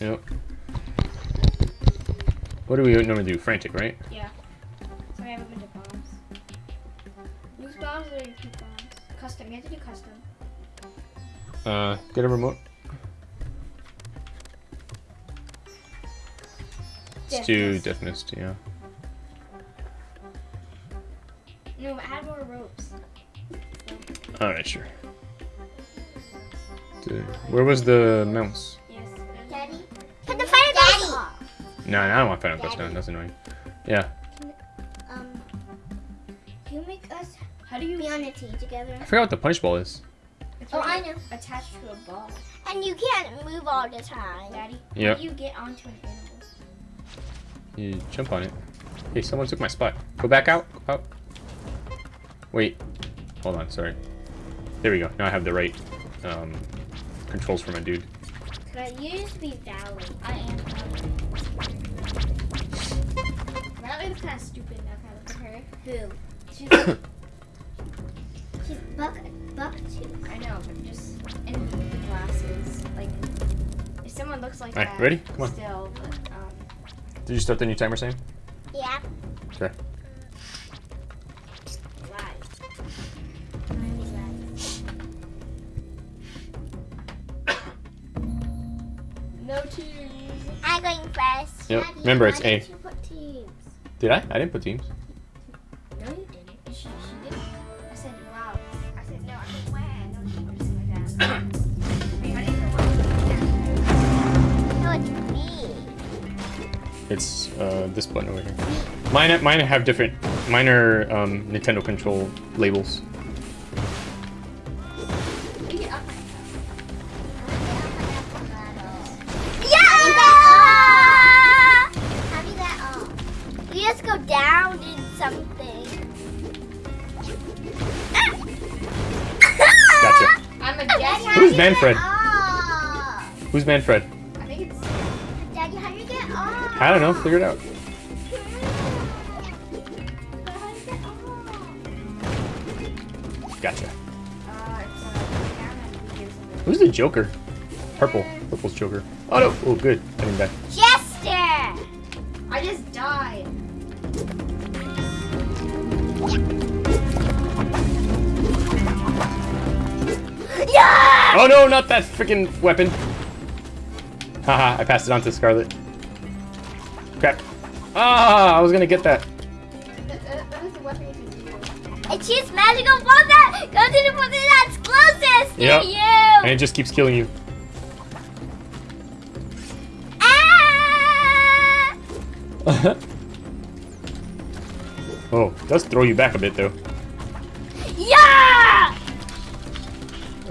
Yep. What do we normally do? Frantic, right? Yeah. So I have a bunch of bombs. Loose bombs or repeat bombs? Custom. You have to do custom. Uh, get a remote. Let's do Death Death Mist, yeah. No, but add more ropes. Alright, sure. Dude, Where was the mouse? No, no, I don't want Final Quest Daddy. down. That's annoying. Yeah. Um, you make us How do you? be on a team together. I forgot what the punch ball is. It's Oh, when I know. Attached to a ball, And you can't move all the time. Daddy. Yep. How do you get onto an animal? You jump on it. Hey, someone took my spot. Go back out. Go out. Wait. Hold on, sorry. There we go. Now I have the right um, controls for my dude. But you used to be Valley. I am. That was kind of stupid now. Kind of look at her. Who? She's. She's buck buck tooth. I know, but just in the glasses. Like, if someone looks like Alright, that. ready? Come on. Still, but um. Did you start the new timer, Sam? Yeah. Okay. Live. Mine is No tears. I'm going first. Yep. Remember, it's why A. Did I? I didn't put teams. No, you didn't. She, she didn't. I said, wow. I said, no. I said, wow. No, she or something like that. I didn't know No, it's me. It's uh, this button over here. Mine, mine have different. Mine are um, Nintendo control labels. Something. Gotcha. I'm a Daddy, Who's do you get Manfred? off? Who's Manfred? I think it's. Daddy, how do you get off? I don't know. Figure it out. But how do you get off? Gotcha. Uh, it's uh, camera and video or something. Who's the Joker? Purple. Purple's Joker. Oh no. Oh, good. I didn't die. Jester! Oh no, not that freaking weapon. Haha, I passed it on to Scarlet. Crap. Ah, I was gonna get that. And choose magical that goes to the person that's closest Yep. to you! And it just keeps killing you. Ah! oh, it does throw you back a bit though.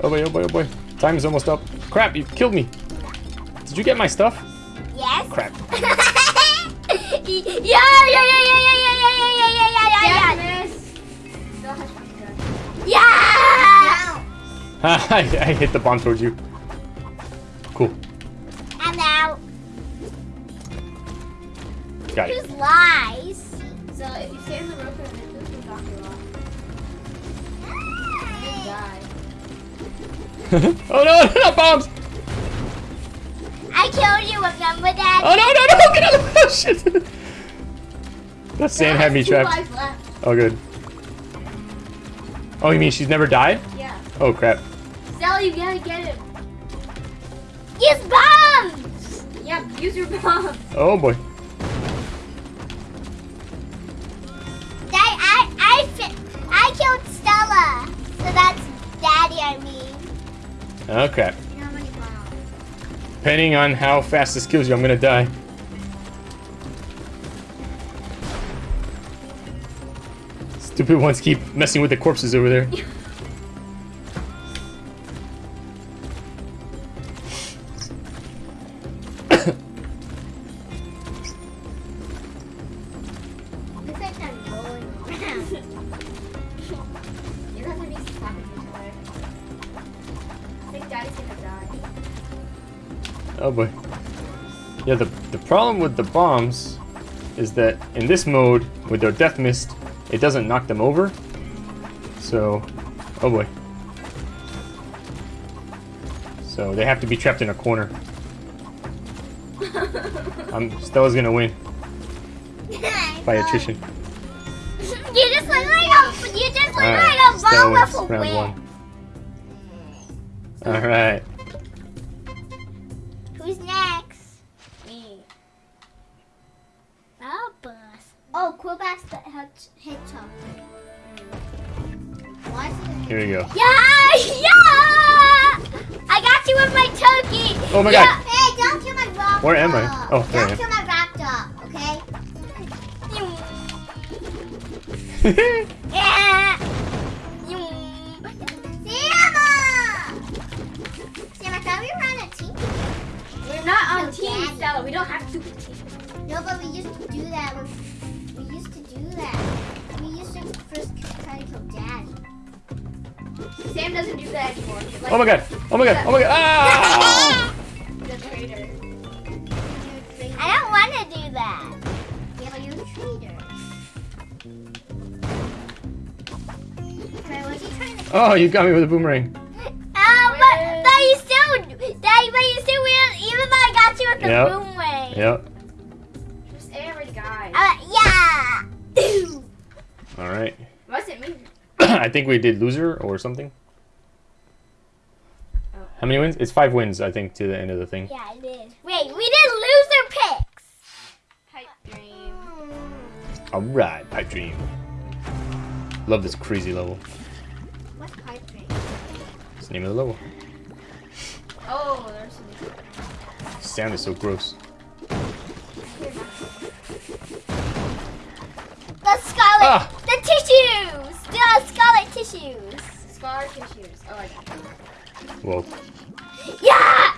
Oh boy, oh boy, oh boy. Time is almost up. Crap, you killed me. Did you get my stuff? Yes? Crap. yeah, yeah, yeah, yeah, yeah, yeah, yeah, yeah, yeah, yeah, yeah, yeah, yeah, Yes, miss. Still has one gun. yeah! I, I hit the bomb towards you. Cool. I'm out. Got it. Who's? oh no, no, bombs! I killed you, remember that? Oh no, no, no, get out of the oh, shit! That sand had me trapped. Oh, good. Oh, you mean she's never died? Yeah. Oh, crap. Sally, you gotta get him. Use bombs! Yeah, use your bombs. Oh, boy. Bombs? Depending on how fast this kills you, I'm gonna die. Stupid ones keep messing with the corpses over there. Yeah, the, the problem with the bombs is that in this mode, with their death mist, it doesn't knock them over. So, oh boy. So they have to be trapped in a corner. I'm Stella's gonna win by attrition. You just look like a you just look Alright, like a Stella wins round whip. one. Alright. Hedgehog. Why is it? Here we go. Yeah, yeah! I got you with my turkey. Oh my yeah. god. Hey, don't kill my rock Where am I? dog. Oh, there I Don't am. kill my rock dog, okay? Yeah. Sienna! Sam, I thought we were on a team. We're not on No, team, Daddy. Stella. We don't have to be team. No, but we used to do that. When, anymore. Like, Oh my god. Oh my god. Oh my god. Ah! The traitor. I don't want to do that. Yeah, but you're a traitor. Okay, what's he trying to Oh, you got me with a boomerang. Oh, but, but you still, Daddy, but you still will, even though I got you with the Yep. boom way. Yep. Just every guy. Uh, yeah. Alright. Wasn't me. I think we did loser or something. How many wins? It's five wins, I think, to the end of the thing. yeah, I did. Wait, we did loser picks. Pipe dream. Alright, Pipe Dream. Love this crazy level. What's pipe dream? It's the name of the level. Oh, there's some. Sound is so gross. The scarlet, Ah. the tissues, the scarlet tissues. Scar tissues. Oh, I got it. Well, Yeah.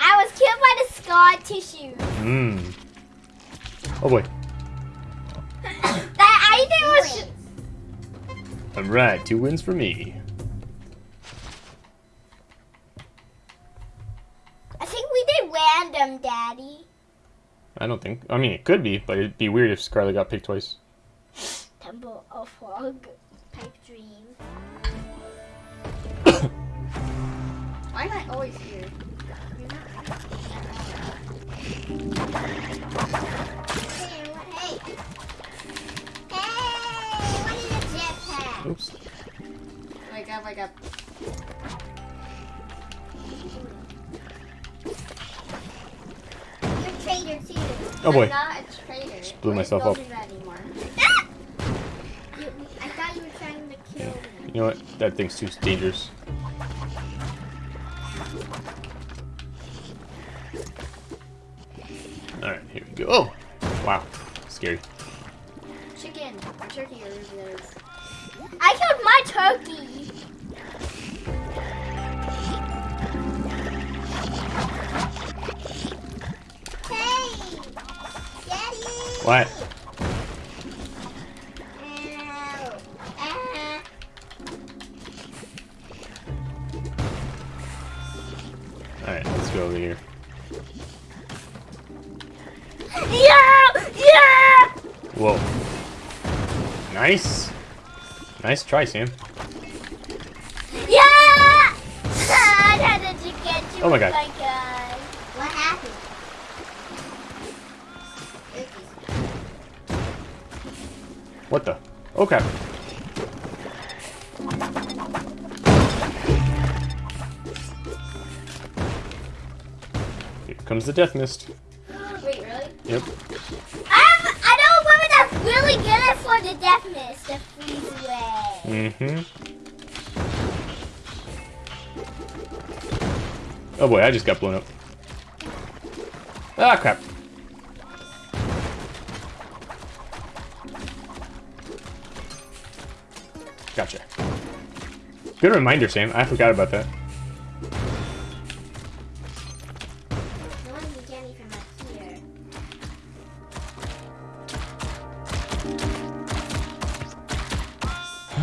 I was killed by the scar tissues. mmm. Oh boy. That I think was. Alright, two wins for me. I think we did random, Daddy. I don't think. I mean, it could be, but it'd be weird if Scarlet got picked twice. Why am I always here? You're not- Hey, hey. Hey, what is a jetpack? Oops. Wake up, wake up. You're a traitor too. Oh, boy. I'm not a traitor. Just blew myself up. do. Ah! You, I thought you were trying to kill me. You know what? That thing's too dangerous. What? Alright, let's go over here. Yeah, yeah. Whoa. Nice. Nice try, Sam. Yeah! I had to get you Oh my God. Okay. Here comes the death mist. Wait, really? Yep. I'm, I know a woman that's really good at for the death mist, the freeze way. Mm-hmm. Oh boy, I just got blown up. Ah, crap. Gotcha. Good reminder, Sam. I forgot about that.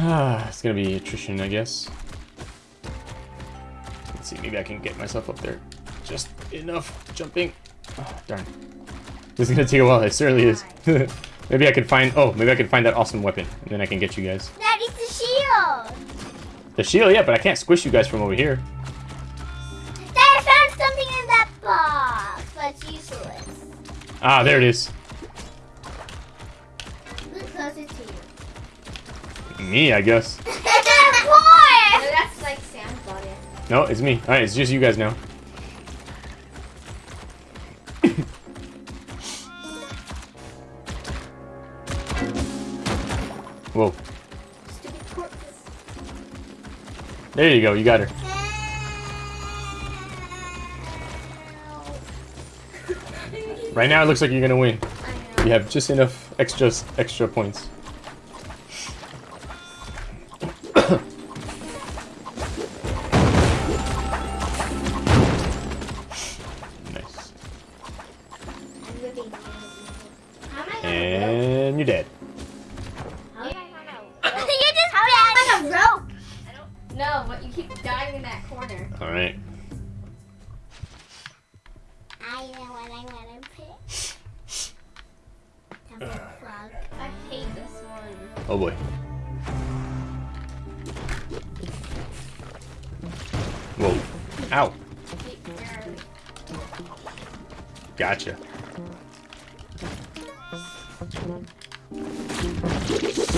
It's gonna be attrition, I guess. Let's see, maybe I can get myself up there. Just enough jumping. Oh, darn. This is gonna take a while, it certainly is. maybe I can find, oh, maybe I can find that awesome weapon, and then I can get you guys. The shield, yeah, but I can't squish you guys from over here. I found something in that box, but it's useless. Ah, there it is. Look closer to you. Me, I guess. that's like Sam's body. No, it's me. Alright, it's just you guys now. There you go, you got her. Right now it looks like you're gonna win. You have just enough extra extra points.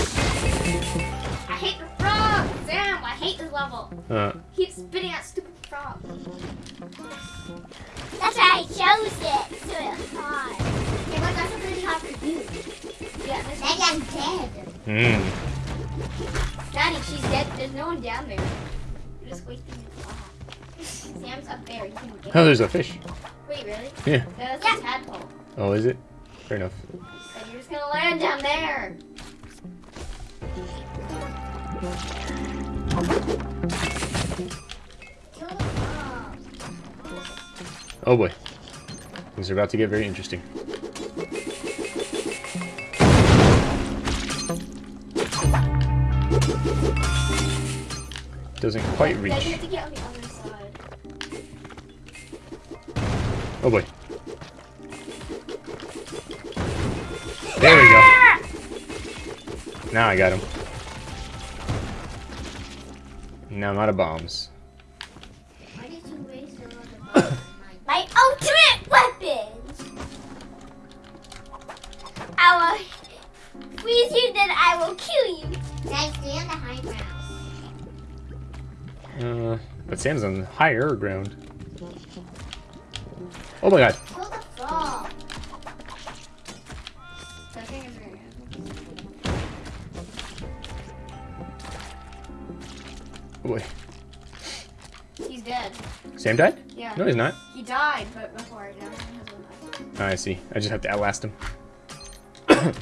I hate the frog! Sam, I hate this level. Uh, Keep spitting out stupid frog. That's why I chose it. So it's hard. Okay, but that's really hard to do. Yeah, this Then I'm dead. mmm. Daddy, she's dead. There's no one down there. You're just wasting your frog. Sam's up there. You can get Oh, there's a fish. Wait, really? Yeah. No, that's Yeah. a tadpole. Oh, is it? Fair enough. And you're just gonna land down there. Kill the frog. Oh boy. Things are about to get very interesting. Doesn't quite reach. have to get on the other side. Oh boy. There we go. Now I got him. Now I'm out of bombs. Why did you waste your other body? My ultimate weapon. I will freeze you, then I will kill you. Guys, stay on the high ground. Uh, but Sam's on higher ground. Oh my god. Oh boy. He's dead. Sam died? Yeah. No, he's not. He died, but before now died. Oh, I see. I just have to outlast him. Why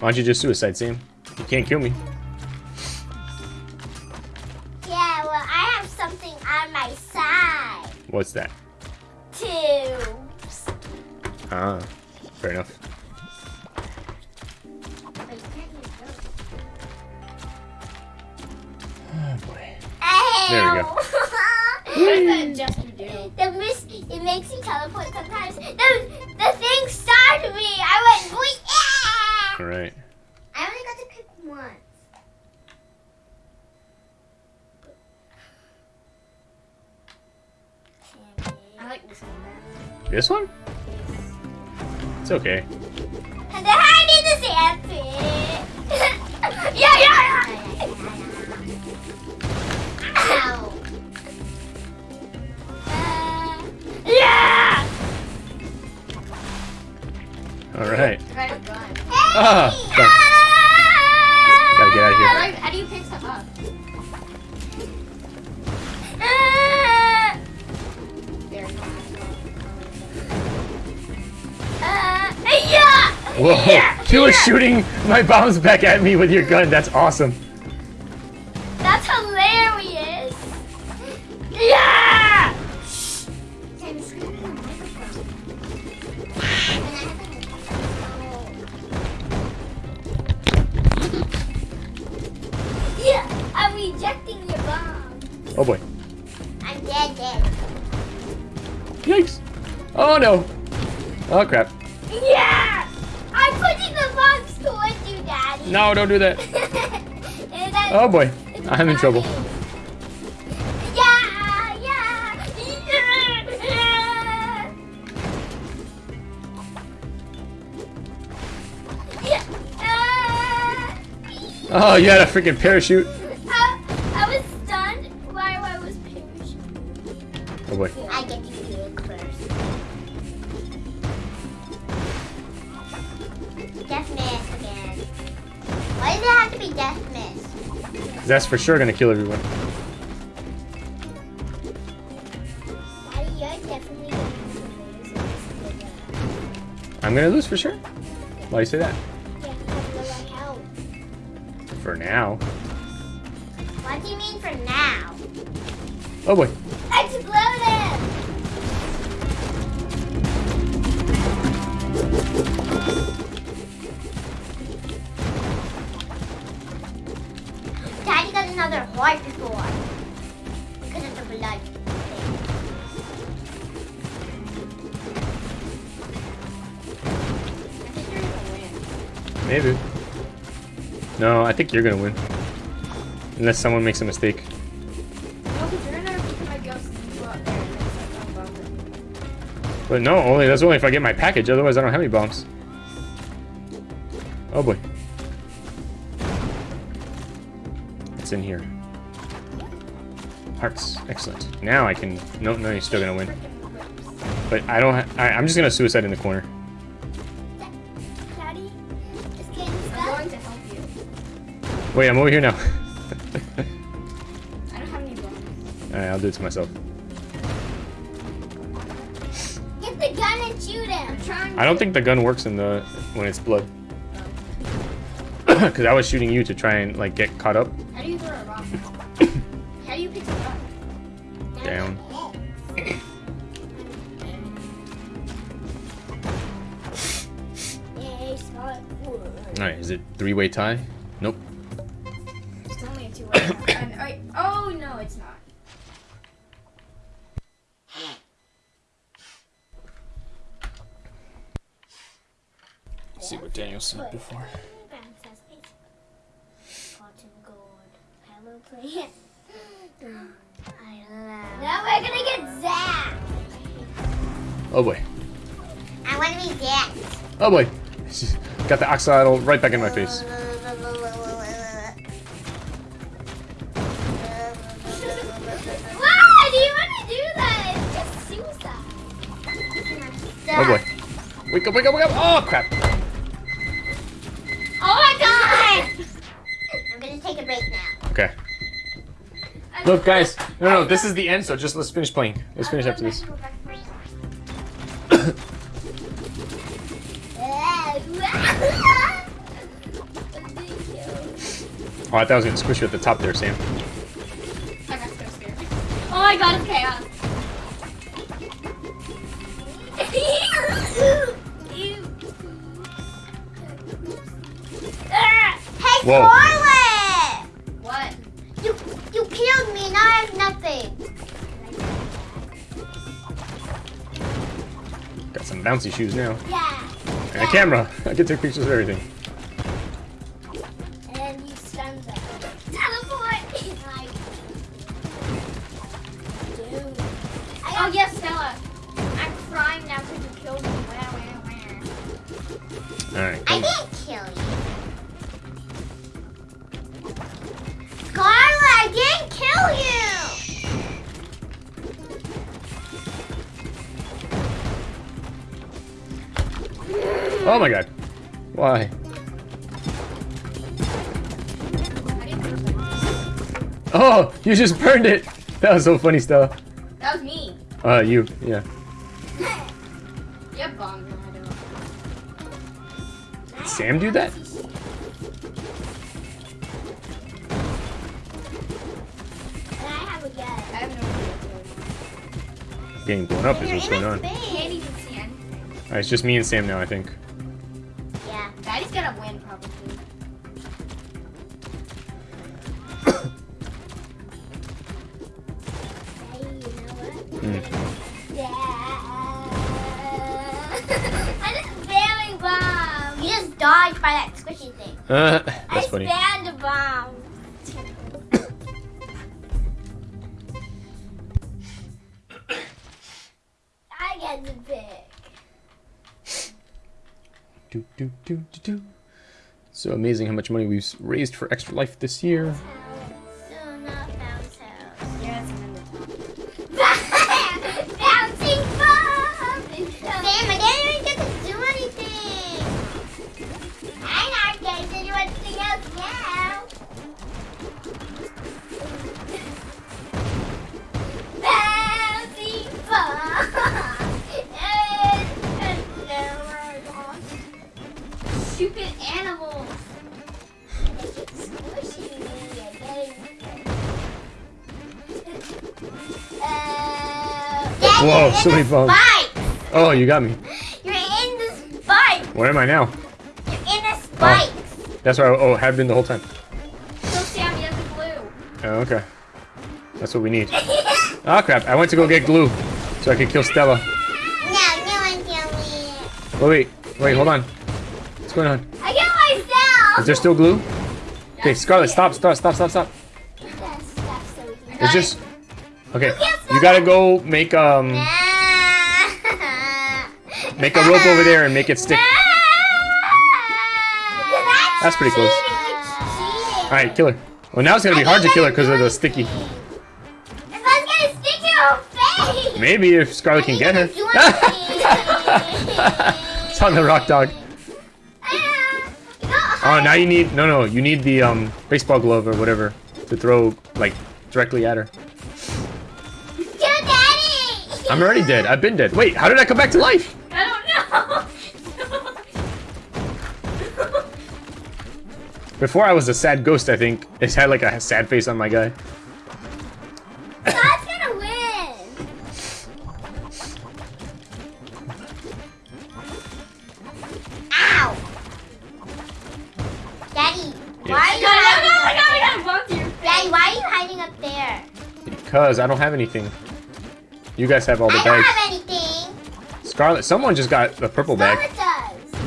don't you just suicide, Sam? You can't kill me. Yeah, well, I have something on my side. What's that? Tubes. Ah, fair enough. Ah! Alright. I only got to pick once. I like this one better. This one? It's okay. And then I need the sandpit. yeah, yeah, yeah. Ow. Uh, yeah. Alright. I got a gun. Ah. Gotta get out of here. how do you pick stuff up? Uh, uh. Whoa! You were shooting my bombs back at me with your gun. That's awesome. Oh boy. I'm dead, dead. Yikes. Oh no. Oh crap. Yeah! I'm putting the box towards you, Daddy. No, don't do that. oh boy. I'm in trouble. Yeah, yeah, yeah. Oh, you had a freaking parachute. Oh boy. I get to do it first. Death miss again. Why does it have to be death miss? 'Cause That's for sure gonna kill everyone. Daddy, you're definitely going to lose. I'm gonna lose for sure. Why do you say that? Yeah, because of my help. For now. What do you mean for now? Oh boy. Another heart before. Because of the blood. Maybe. No, I think you're gonna win. Unless someone makes a mistake. No, because you're gonna pick my ghost and go up there and it's like, bummer. But no, only that's only if I get my package. Otherwise, I don't have any bombs. Oh boy. In here. Hearts. Excellent. Now I can. No, no, you're still gonna win. But I don't. Ha I, I'm just gonna suicide in the corner. Daddy, I'm stuck. going to help you. Wait, I'm over here now. I don't have any bombs. Alright, I'll do it to myself. Get the gun and shoot him. I'm I don't think the gun works in the when it's blood. Because I was shooting you to try and like get caught up. Three-way tie? Nope. It's only a two-way. and, oh, wait, oh no, it's not. Let's see what Daniel said before. Hello, plant. Now we're gonna get zapped. Oh boy. I want to be that. Oh boy. Got the axolotl right back in my face. Why do you want to do that? It's just suicide. Oh boy. Wake up, wake up, wake up! Oh crap! Oh my god! I'm gonna take a break now. Okay. Look, guys. No, no, this is the end. So just let's finish playing. Let's finish after this. Oh, I thought I was gonna squish you at the top there, Sam. I got so scared. Oh my god, it's chaos. Hey, Whoa. Scarlet! What? You you killed me. Now I have nothing. Got some bouncy shoes now. Yeah. And a camera. I can take pictures of everything. Oh my god. Why? I didn't do that. Oh, you just burned it. That was so funny, Stella. That was me. Uh, you. Yeah. You have bombs. No, I don't. Did Sam do that? I have a gun. I have no idea what's going on. Getting blown up is what's going on. I can't even see anything. Alright, it's just me and Sam now, I think. Uh, I that's funny. spammed a bomb. I get the pick. Do, do, do, do, do. So amazing how much money we've raised for Extra Life this year. Whoa, so many bones. Oh, you got me. You're in this bike. Where am I now? You're in this oh, bike. That's where I oh, have been the whole time. So Sam, you have the glue. Oh, okay. That's what we need. Oh crap, I went to go get glue so I could kill Stella. no, no one kill me. Oh wait, wait, hold on. What's going on? I kill myself. Is there still glue? Okay, Scarlet, stop, stop, stop, stop, stop. That's- that's so weird. It's just Okay, you gotta go make um make a rope over there and make it stick. That's pretty close. Alright, kill her. Well now it's gonna be hard to kill her because of the sticky. Maybe if Scarlet can get her. It's on the rock dog. Oh, now you need no, no, you need the um baseball glove or whatever to throw like directly at her. Kill Daddy. I'm already dead. I've been dead. Wait, how did I come back to life? I don't know. Before I was a sad ghost, I think. It had like a sad face on my guy. God's gonna win. Ow. Daddy, why are you got it, I hiding got it, I up got it, I got it. Bumped your there? Daddy, why are you hiding up there? Because I don't have anything. You guys have all the I don't bags. have anything. Scarlet, someone just got the purple bag. Scarlet does.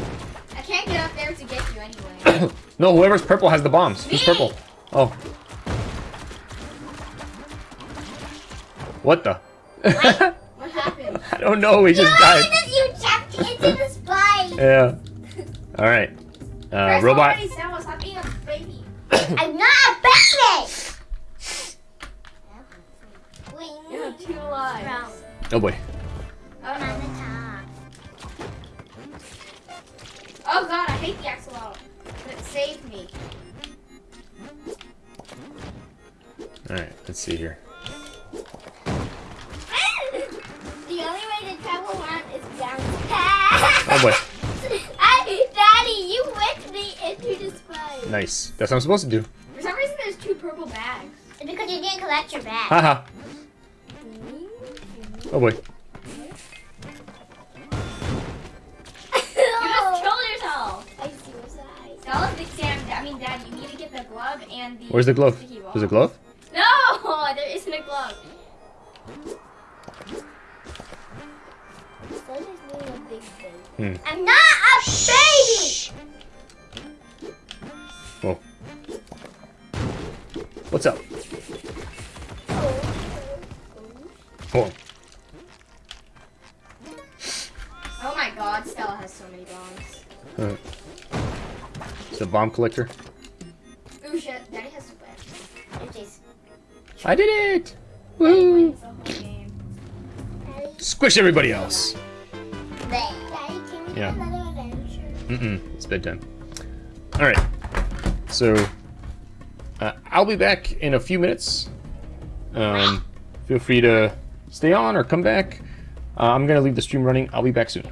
I can't get up there to get you anyway. no, whoever's purple has the bombs. Who's purple? Oh. What the? What happened? I don't know. We just died. you jumped into the spike. Yeah. All right. Uh, robot. already, Sam, stop being a baby. I'm not a baby. You have two lives. Wrong. Oh boy. I'm on Uh-oh. the top. Oh god, I hate the axolotl. It saved me. All right. Let's see here. The only way to travel around is down. Oh boy. I, Daddy, you whipped me into the spike. Nice. That's what I'm supposed to do. For some reason, there's two purple bags. It's because you didn't collect your bag. Haha. Oh boy. You just killed yourself. I suicide. Tell us, Big Sam. I mean, Dad, you need to get the glove and the. Where's the glove? sticky ball. There's a glove? No, there isn't a glove. So does me a big baby. Hmm. I'm not a baby. Whoa. What's up? Whoa. A bomb collector. Ooh shit, Daddy has I did it! Woo! wins the whole game. Daddy, Squish everybody else. Daddy, Yeah. do another adventure? Mm-mm. It's bedtime. All right. So uh, I'll be back in a few minutes. Um, feel free to stay on or come back. Uh, I'm gonna leave the stream running. I'll be back soon.